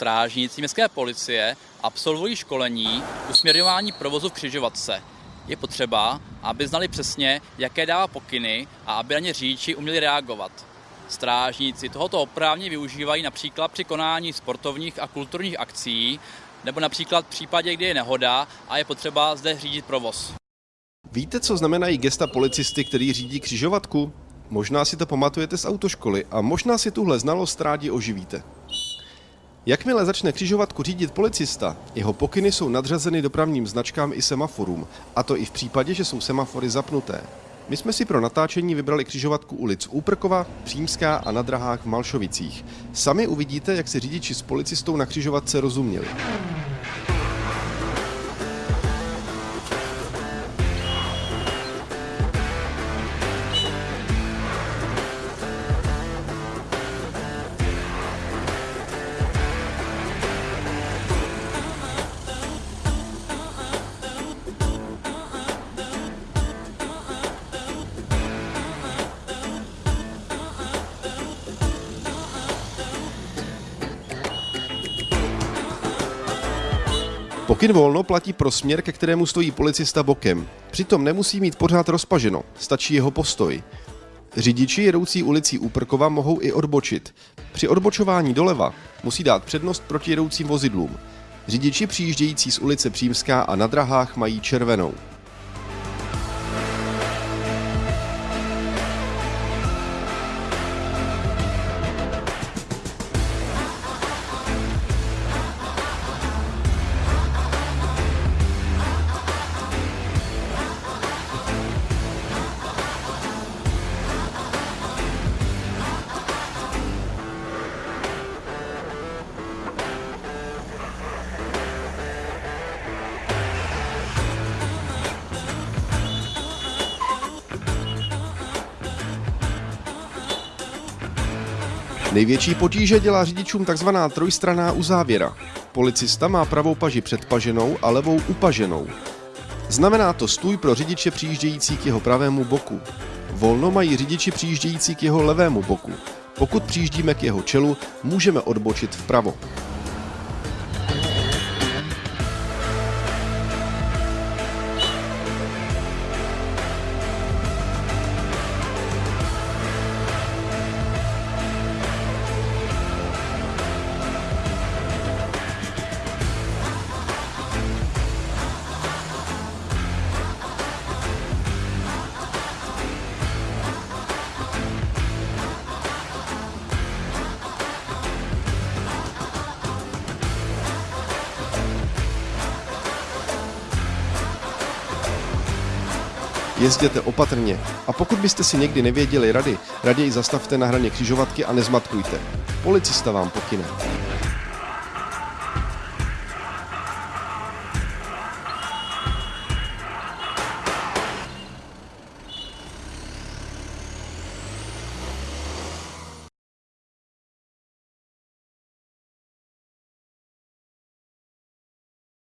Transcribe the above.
Strážníci městské policie absolvují školení usměrňování provozu v křižovatce. Je potřeba, aby znali přesně, jaké dává pokyny a aby na ně řidiči uměli reagovat. Strážníci tohoto oprávně využívají například při konání sportovních a kulturních akcí, nebo například v případě, kdy je nehoda a je potřeba zde řídit provoz. Víte, co znamenají gesta policisty, který řídí křižovatku? Možná si to pamatujete z autoškoly a možná si tuhle znalost rádi oživíte. Jakmile začne křižovatku řídit policista, jeho pokyny jsou nadřazeny dopravním značkám i semaforům, a to i v případě, že jsou semafory zapnuté. My jsme si pro natáčení vybrali křižovatku ulic Úprkova, Přímská a na drahách v Malšovicích. Sami uvidíte, jak si řidiči s policistou na křižovatce rozuměli. Pokyn volno platí pro směr, ke kterému stojí policista bokem. Přitom nemusí mít pořád rozpaženo, stačí jeho postoj. Řidiči jedoucí ulicí Úprkova mohou i odbočit. Při odbočování doleva musí dát přednost proti jedoucím vozidlům. Řidiči přijíždějící z ulice Přímská a na drahách mají červenou. Největší potíže dělá řidičům takzvaná trojstraná uzávěra. Policista má pravou paži předpaženou a levou upaženou. Znamená to stůj pro řidiče přijíždějící k jeho pravému boku. Volno mají řidiči přijíždějící k jeho levému boku. Pokud přijíždíme k jeho čelu, můžeme odbočit vpravo. Jezděte opatrně a pokud byste si někdy nevěděli rady, raději zastavte na hraně křižovatky a nezmatkujte. Policista vám pokyne.